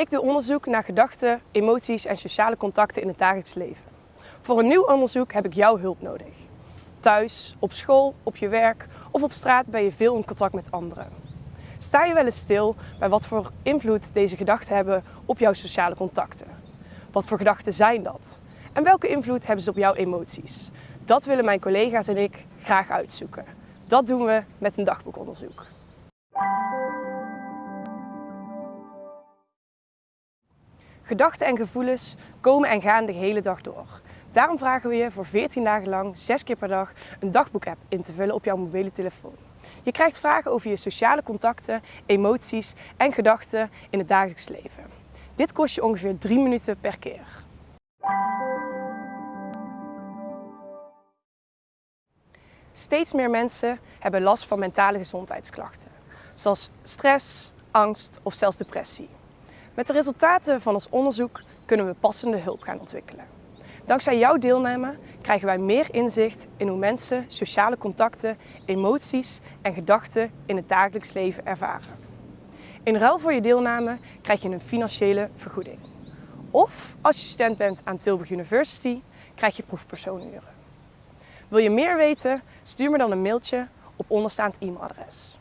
Ik doe onderzoek naar gedachten, emoties en sociale contacten in het dagelijks leven. Voor een nieuw onderzoek heb ik jouw hulp nodig. Thuis, op school, op je werk of op straat ben je veel in contact met anderen. Sta je wel eens stil bij wat voor invloed deze gedachten hebben op jouw sociale contacten? Wat voor gedachten zijn dat? En welke invloed hebben ze op jouw emoties? Dat willen mijn collega's en ik graag uitzoeken. Dat doen we met een dagboekonderzoek. Gedachten en gevoelens komen en gaan de hele dag door. Daarom vragen we je voor 14 dagen lang, 6 keer per dag, een dagboek-app in te vullen op jouw mobiele telefoon. Je krijgt vragen over je sociale contacten, emoties en gedachten in het dagelijks leven. Dit kost je ongeveer 3 minuten per keer. Steeds meer mensen hebben last van mentale gezondheidsklachten, zoals stress, angst of zelfs depressie. Met de resultaten van ons onderzoek kunnen we passende hulp gaan ontwikkelen. Dankzij jouw deelname krijgen wij meer inzicht in hoe mensen sociale contacten, emoties en gedachten in het dagelijks leven ervaren. In ruil voor je deelname krijg je een financiële vergoeding. Of als je student bent aan Tilburg University, krijg je proefpersonuren. Wil je meer weten? Stuur me dan een mailtje op onderstaand e-mailadres.